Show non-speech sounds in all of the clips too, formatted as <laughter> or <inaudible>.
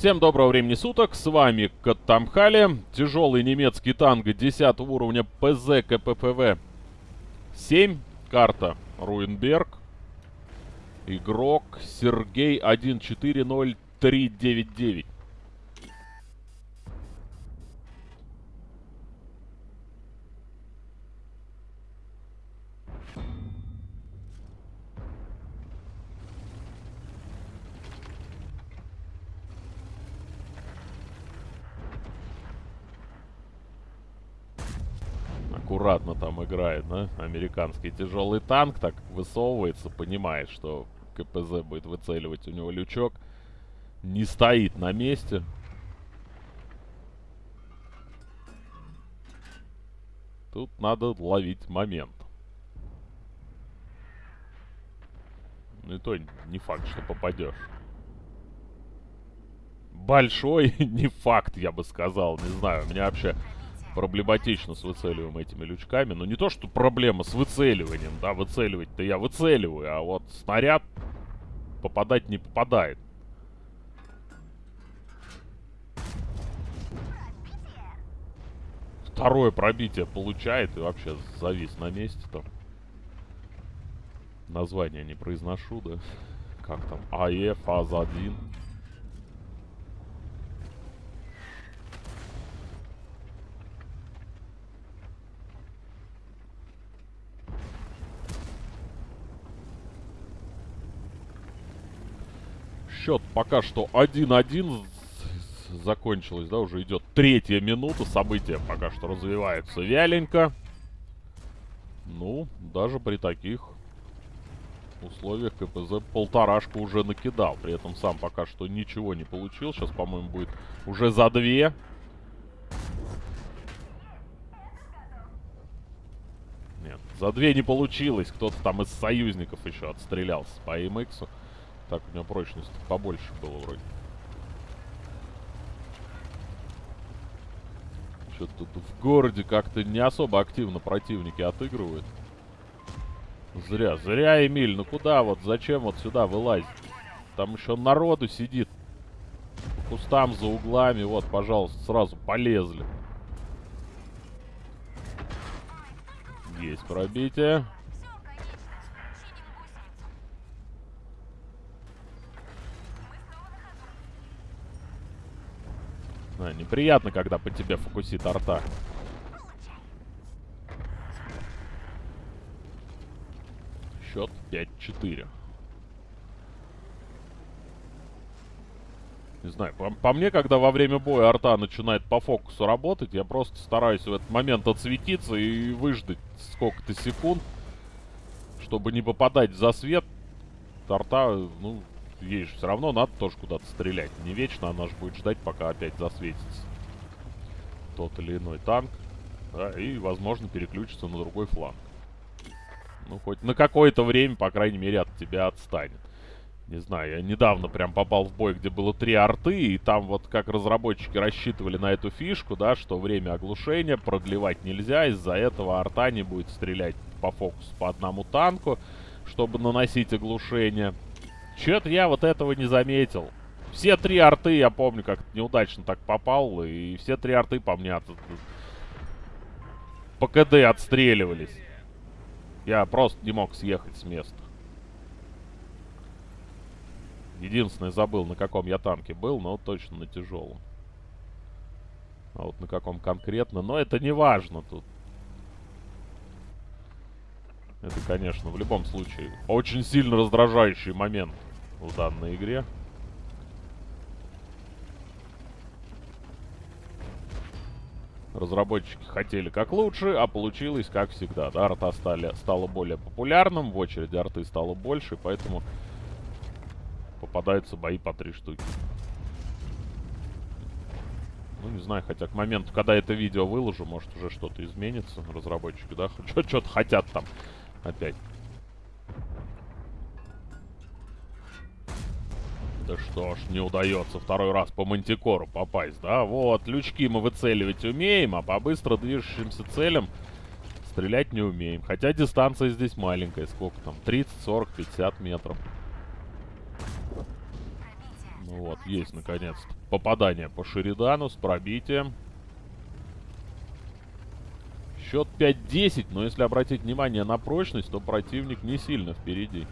Всем доброго времени суток, с вами Каттамхали, тяжелый немецкий танк 10 уровня ПЗ КППВ 7, карта Руинберг, игрок Сергей 140399. Аккуратно там играет, да? Американский тяжелый танк так высовывается, понимает, что КПЗ будет выцеливать у него лючок. Не стоит на месте. Тут надо ловить момент. Ну и то не факт, что попадешь. Большой <laughs> не факт, я бы сказал. Не знаю, у меня вообще проблематично с выцеливаем этими лючками. Но не то, что проблема с выцеливанием, да, выцеливать-то я выцеливаю, а вот снаряд попадать не попадает. Второе пробитие получает и вообще завис на месте там. Название не произношу, да? Как там? АЕ, фаза 1. Счет пока что 1-1 закончилось, да, уже идет третья минута. События пока что развиваются вяленько. Ну, даже при таких условиях КПЗ полторашку уже накидал. При этом сам пока что ничего не получил. Сейчас, по-моему, будет уже за две. Нет, за две не получилось. Кто-то там из союзников еще отстрелялся по МХу. Так, у него прочность побольше было вроде. Что-то тут в городе как-то не особо активно противники отыгрывают. Зря, зря, Эмиль, ну куда вот, зачем вот сюда вылазить? Там еще народу сидит. По кустам, за углами, вот, пожалуйста, сразу полезли. Есть пробитие. А, неприятно, когда по тебе фокусит арта. Счет 5-4. Не знаю, по, по мне, когда во время боя арта начинает по фокусу работать, я просто стараюсь в этот момент отсветиться и выждать сколько-то секунд, чтобы не попадать за свет. Арта, ну, же все равно надо тоже куда-то стрелять. Не вечно она же будет ждать, пока опять засветится тот или иной танк. Да, и, возможно, переключится на другой фланг. Ну, хоть на какое-то время, по крайней мере, от тебя отстанет. Не знаю, я недавно прям попал в бой, где было три арты, и там вот как разработчики рассчитывали на эту фишку, да, что время оглушения продлевать нельзя, из-за этого арта не будет стрелять по фокусу по одному танку, чтобы наносить оглушение. Чё-то я вот этого не заметил. Все три арты, я помню, как неудачно так попал, и все три арты по мне от... по КД отстреливались. Я просто не мог съехать с места. Единственное, забыл, на каком я танке был, но точно на тяжелом. А вот на каком конкретно, но это не важно тут. Это, конечно, в любом случае очень сильно раздражающий момент в данной игре. Разработчики хотели как лучше, а получилось как всегда. Да, арта стали, стала более популярным, в очереди арты стало больше, поэтому попадаются бои по три штуки. Ну, не знаю, хотя к моменту, когда это видео выложу, может уже что-то изменится. Разработчики, да, <laughs> что-то хотят там опять. Да что ж, не удается второй раз по мантикору попасть, да? Вот, лючки мы выцеливать умеем, а по быстро движущимся целям стрелять не умеем. Хотя дистанция здесь маленькая, сколько там? 30, 40, 50 метров. Ну вот, есть наконец-то попадание по Шеридану с пробитием. Счет 5-10, но если обратить внимание на прочность, то противник не сильно впереди.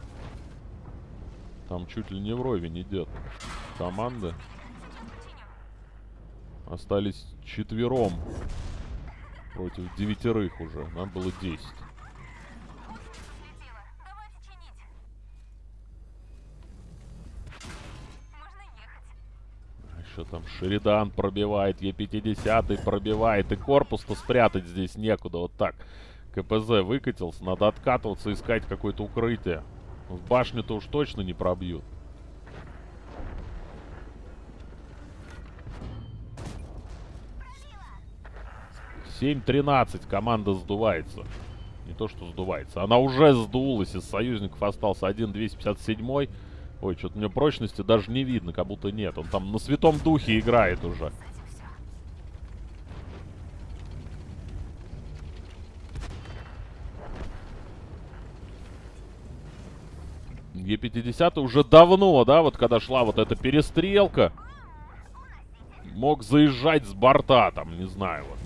Там чуть ли не вровень идет. Команды. Остались четвером. Против девятерых уже. Нам было 10. Еще там Шеридан пробивает, Е50 пробивает. И корпус-то спрятать здесь некуда. Вот так. КПЗ выкатился. Надо откатываться, искать какое-то укрытие. В башню-то уж точно не пробьют. Семь тринадцать команда сдувается. Не то, что сдувается. Она уже сдулась. Из союзников остался один 257 Ой, что-то мне прочности даже не видно, как будто нет. Он там на святом духе играет уже. Е-50 уже давно, да, вот когда шла вот эта перестрелка, мог заезжать с борта, там, не знаю, вот.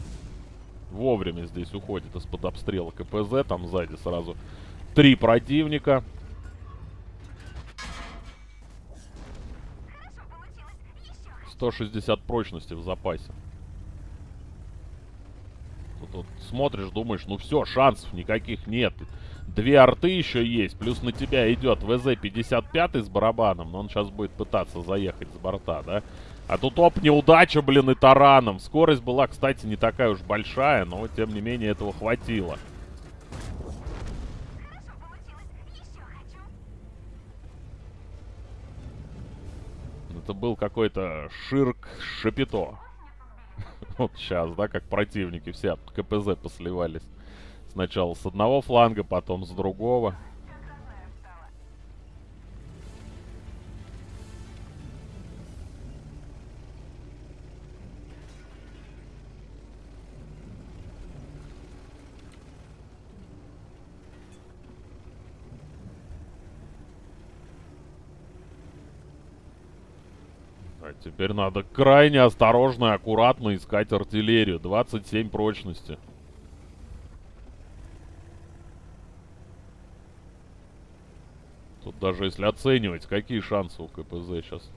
Вовремя здесь уходит из-под обстрела КПЗ, там сзади сразу три противника. 160 прочности в запасе. Тут вот смотришь, думаешь, ну все, шансов никаких нет. Две арты еще есть, плюс на тебя идет ВЗ-55 с барабаном, но он сейчас будет пытаться заехать с борта, да? А тут оп, неудача, блин, и тараном. Скорость была, кстати, не такая уж большая, но тем не менее этого хватило. Это был какой-то Ширк Шапито. <laughs> Вот сейчас, да, как противники все от КПЗ посливались. Сначала с одного фланга, потом с другого. А теперь надо крайне осторожно и аккуратно искать артиллерию. 27 прочности. Тут даже если оценивать, какие шансы у КПЗ сейчас.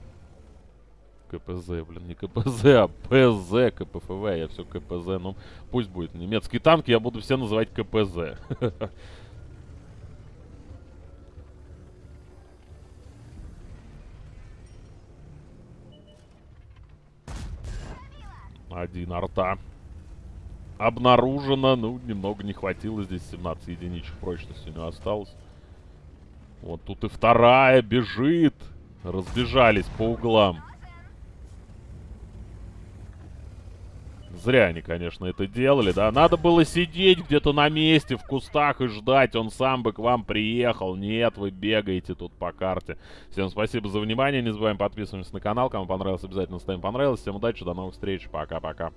КПЗ, блин, не КПЗ, а ПЗ, КПФВ, я все КПЗ, ну пусть будет немецкий танк, я буду все называть КПЗ. <laughs> Один арта. Обнаружено. Ну, немного не хватило здесь. 17 единичек прочности у него осталось. Вот тут и вторая бежит. Разбежались по углам. Зря они, конечно, это делали, да. Надо было сидеть где-то на месте, в кустах и ждать. Он сам бы к вам приехал. Нет, вы бегаете тут по карте. Всем спасибо за внимание. Не забываем подписываться на канал. Кому понравилось, обязательно ставим понравилось. Всем удачи, до новых встреч. Пока-пока.